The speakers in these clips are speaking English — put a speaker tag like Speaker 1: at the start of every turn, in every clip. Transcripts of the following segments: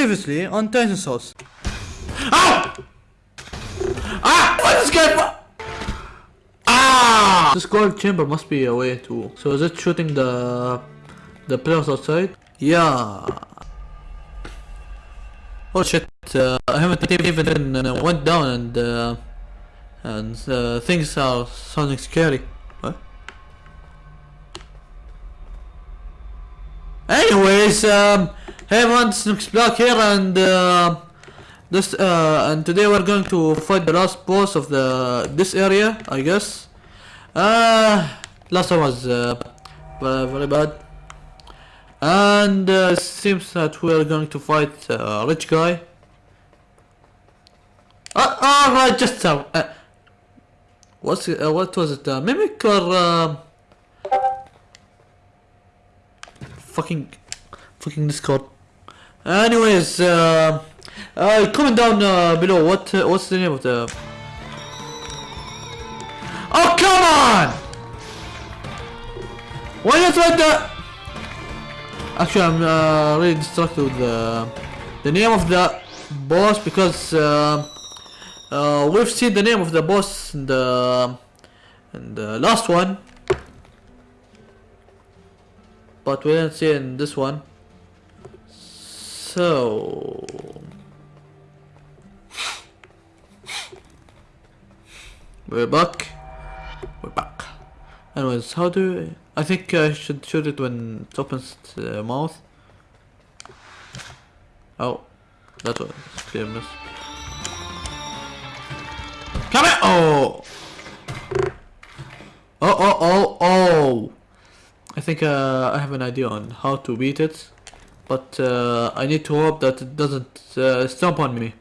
Speaker 1: Previously on Titan Souls.
Speaker 2: Ah! Ah! What is going on? Ah!
Speaker 1: This gold chamber must be a way to. So is it shooting the the players outside? Yeah. Oh shit! Uh, I haven't even uh, went down and uh, and uh, things are sounding scary. What? Anyways, um, hey everyone, Snooks Black here, and uh, this uh, and today we're going to fight the last boss of the this area, I guess. Uh, last one was uh, very, bad, and uh, seems that we're going to fight a rich guy. Uh, right, just uh, uh, what's uh, what was it? Uh, mimic or uh, fucking fucking Discord. Anyways, uh, uh, comment down uh, below. What uh, what's the name of the? Oh come on! Why not like the? Actually, I'm uh, really distracted with the the name of the boss because uh, uh, we've seen the name of the boss in the in the last one, but we didn't see in this one. So we're back. We're back. Anyways, how do I think I should shoot it when it opens the mouth? Oh, that was clear miss. Come here! Oh! Oh, oh, oh, oh! I think uh, I have an idea on how to beat it, but uh, I need to hope that it doesn't uh, stomp on me.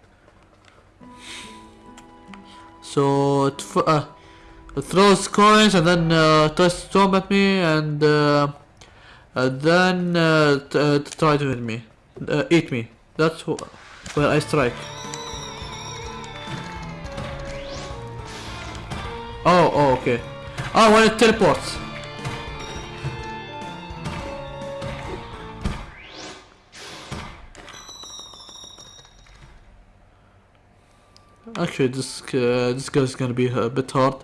Speaker 1: So it, uh, it throws coins and then uh, tries to stomp at me and, uh, and then uh, uh, try to hit me, uh, eat me. That's wh- where I strike. Oh, oh, okay. Oh, when it teleports. Actually, this uh, this guy's gonna be a bit hard.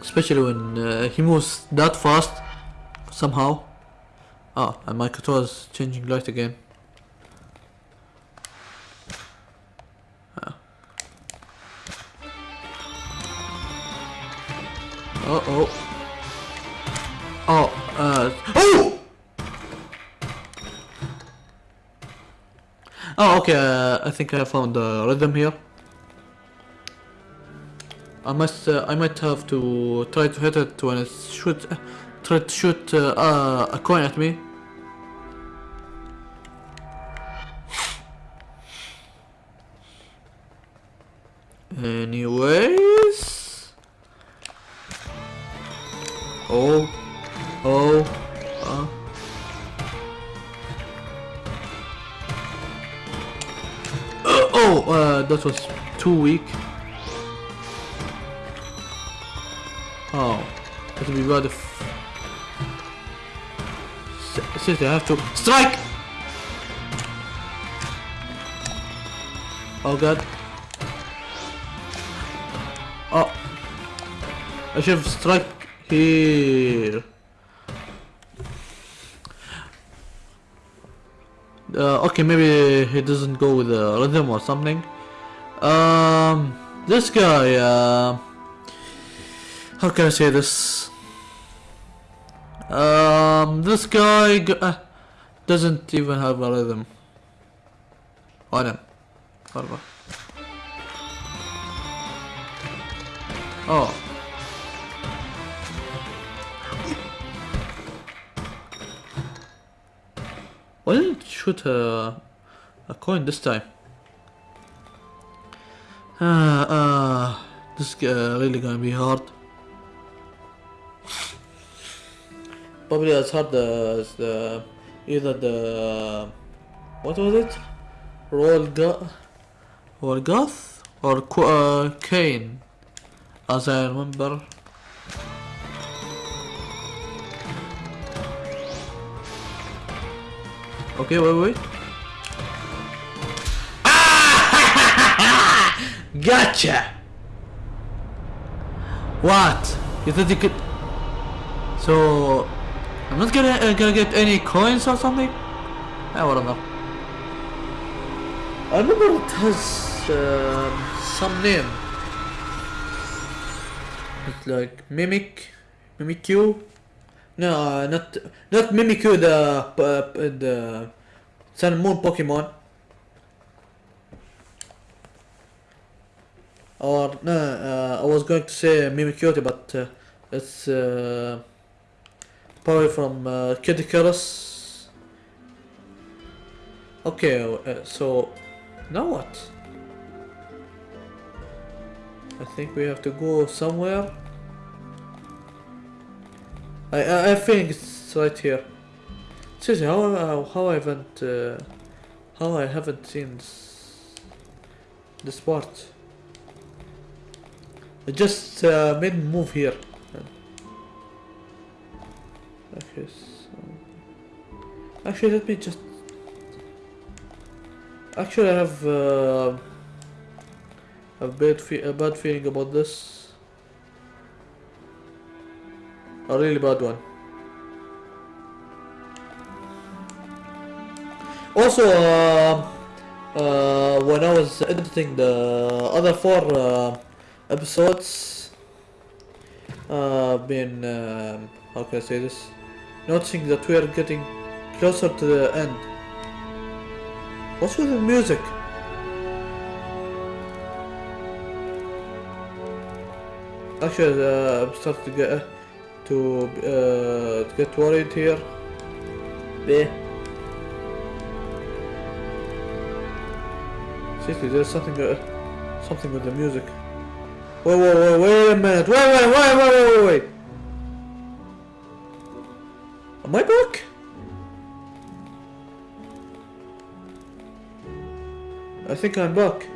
Speaker 1: Especially when uh, he moves that fast, somehow. Ah, and my controller's changing light again. Uh oh. Oh, uh. Oh! Oh, okay. Uh, I think I found the rhythm here. I must. Uh, I might have to try to hit it when it shoot. Try to shoot uh, uh, a coin at me. Oh, uh, that was too weak. Oh, that would be bad if. S- I have to strike. Oh god. Oh, I should have struck here. Uh, okay, maybe he doesn't go with the rhythm or something. Um, this guy, uh, how can I say this? Um, this guy uh, doesn't even have a rhythm. Why not? Whatever. Oh. Why didn't it shoot a, a coin this time? Ah, ah, this is uh, really gonna be hard. Probably as hard as the either the what was it? Roll or Goth or Qu- uh, Kane, as I remember. Okay, wait, wait. Gotcha! What? You thought you could... So... I'm not gonna, uh, gonna get any coins or something? I don't know. I remember it has um, some name. It's like Mimic, Mimikyu. No, not not Mimikyu, the uh, the Sun Moon Pokemon. Or no, uh, I was going to say Mimikyu, but uh, it's uh, probably from uh, Kid Icarus. Okay, uh, so now what? I think we have to go somewhere. I I, think it's right here. Seriously, how how, how I haven't uh, how I haven't seen this, this part. I just uh, made move here. Okay, so actually let me just actually I have uh, a bad a bad feeling about this. A really bad one. Also, uh, uh, when I was editing the other four uh, episodes, uh, been um, how can I say this? Noticing that we are getting closer to the end. What's with the music? Actually, uh, I'm starting to get uh, to uh, to get worried here. Yeah. Seriously, there's something uh, something with the music. Wait, wait, wait, wait a minute! Wait, wait, wait, wait, wait, wait! Am I back? I think I'm back.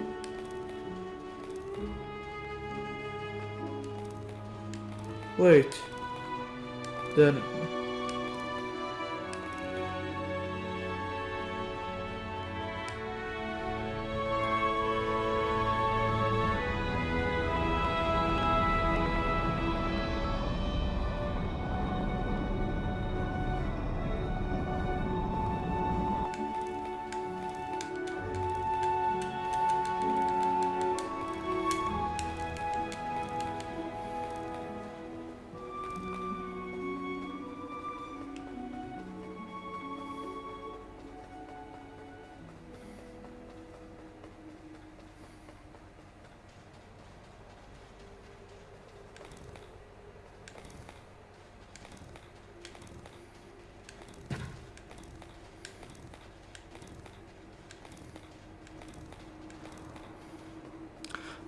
Speaker 1: Wait. Then.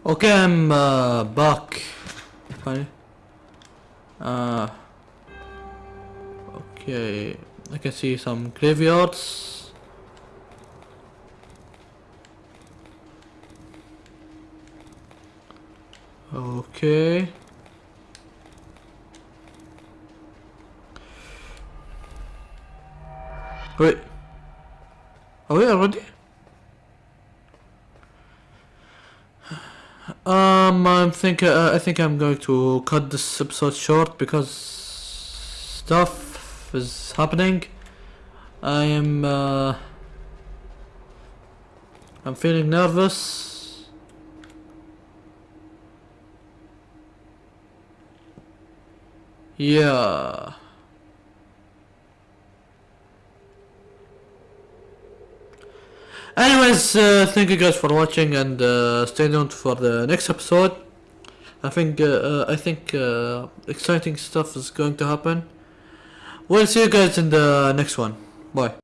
Speaker 1: Okay, I'm uh, back. Uh, okay, I can see some graveyards. Okay. Wait. Are we already? Um, I'm think uh, I think I'm going to cut this episode short because stuff is happening. I am uh, I'm feeling nervous. Yeah. Anyways, uh, thank you guys for watching and uh, stay tuned for the next episode. I think uh, uh, I think uh, exciting stuff is going to happen. We'll see you guys in the next one. Bye.